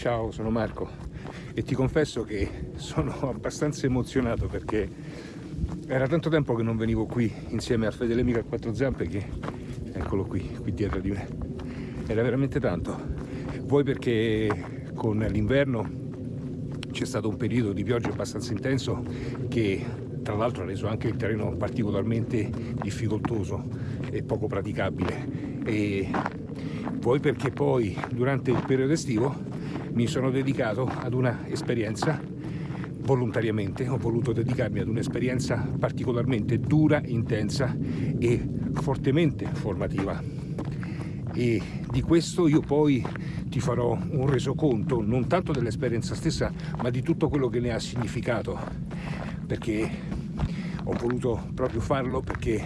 Ciao, sono Marco e ti confesso che sono abbastanza emozionato perché era tanto tempo che non venivo qui insieme a Fede Lemica a quattro zampe che eccolo qui, qui dietro di me. Era veramente tanto. Vuoi perché con l'inverno c'è stato un periodo di pioggia abbastanza intenso che tra l'altro ha reso anche il terreno particolarmente difficoltoso e poco praticabile e vuoi perché poi durante il periodo estivo mi sono dedicato ad una esperienza volontariamente, ho voluto dedicarmi ad un'esperienza particolarmente dura, intensa e fortemente formativa. E di questo io poi ti farò un resoconto non tanto dell'esperienza stessa ma di tutto quello che ne ha significato perché ho voluto proprio farlo perché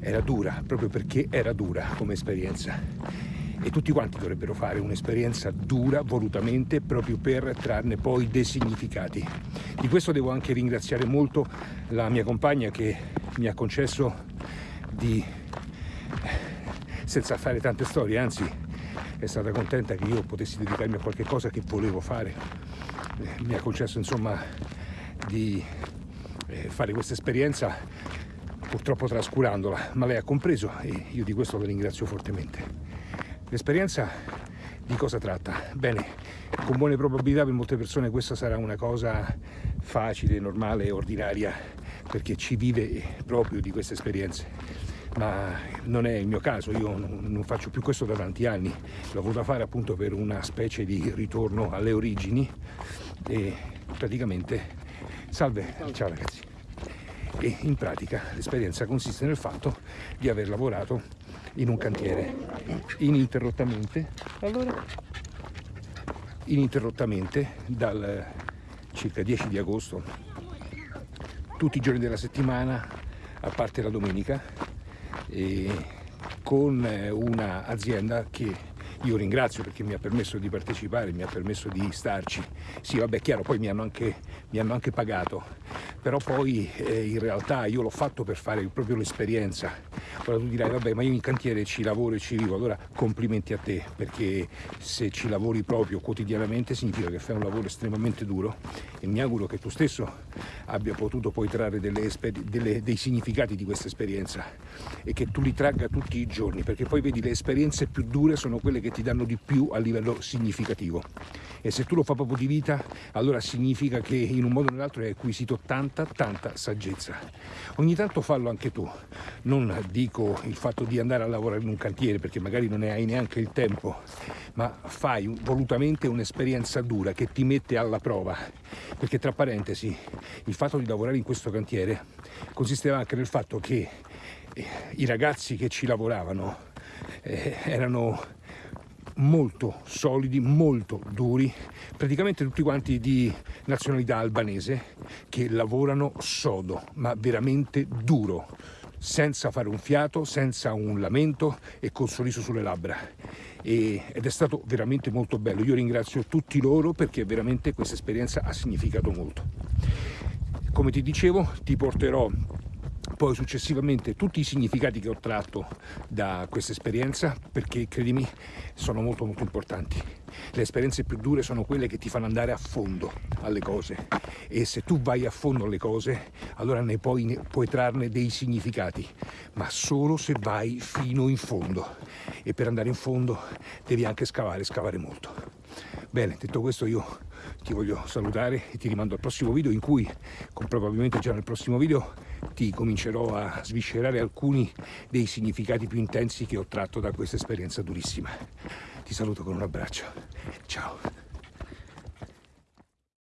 era dura, proprio perché era dura come esperienza e tutti quanti dovrebbero fare un'esperienza dura volutamente proprio per trarne poi dei significati. Di questo devo anche ringraziare molto la mia compagna che mi ha concesso di, senza fare tante storie, anzi è stata contenta che io potessi dedicarmi a qualche cosa che volevo fare. Mi ha concesso insomma di eh, fare questa esperienza purtroppo trascurandola, ma lei ha compreso e io di questo la ringrazio fortemente. L'esperienza di cosa tratta? Bene, con buone probabilità per molte persone questa sarà una cosa facile, normale ordinaria, perché ci vive proprio di queste esperienze. Ma non è il mio caso, io non faccio più questo da tanti anni, l'ho voluto fare appunto per una specie di ritorno alle origini e praticamente... Salve, ciao ragazzi! E in pratica l'esperienza consiste nel fatto di aver lavorato in un cantiere ininterrottamente allora? ininterrottamente dal circa 10 di agosto. Tutti i giorni della settimana a parte la domenica con un'azienda che io ringrazio perché mi ha permesso di partecipare, mi ha permesso di starci. Sì, vabbè, chiaro, poi mi hanno anche, mi hanno anche pagato, però poi eh, in realtà io l'ho fatto per fare proprio l'esperienza. Ora tu dirai, vabbè, ma io in cantiere ci lavoro e ci vivo, allora complimenti a te, perché se ci lavori proprio quotidianamente significa che fai un lavoro estremamente duro e mi auguro che tu stesso abbia potuto poi trarre delle delle, dei significati di questa esperienza e che tu li tragga tutti i giorni, perché poi vedi le esperienze più dure sono quelle che ti danno di più a livello significativo. E se tu lo fai proprio di vita allora significa che in un modo o nell'altro hai acquisito tanta tanta saggezza. Ogni tanto fallo anche tu non dico il fatto di andare a lavorare in un cantiere perché magari non ne hai neanche il tempo ma fai volutamente un'esperienza dura che ti mette alla prova. Perché tra parentesi il fatto di lavorare in questo cantiere consisteva anche nel fatto che eh, i ragazzi che ci lavoravano eh, erano molto solidi, molto duri, praticamente tutti quanti di nazionalità albanese che lavorano sodo, ma veramente duro, senza fare un fiato, senza un lamento e col sorriso sulle labbra. E, ed è stato veramente molto bello. Io ringrazio tutti loro perché veramente questa esperienza ha significato molto. Come ti dicevo, ti porterò poi successivamente tutti i significati che ho tratto da questa esperienza perché credimi sono molto molto importanti. Le esperienze più dure sono quelle che ti fanno andare a fondo alle cose. E se tu vai a fondo alle cose allora ne puoi, ne puoi trarne dei significati ma solo se vai fino in fondo. E per andare in fondo devi anche scavare, scavare molto bene, detto questo io ti voglio salutare e ti rimando al prossimo video in cui, probabilmente già nel prossimo video, ti comincerò a sviscerare alcuni dei significati più intensi che ho tratto da questa esperienza durissima. Ti saluto con un abbraccio. Ciao.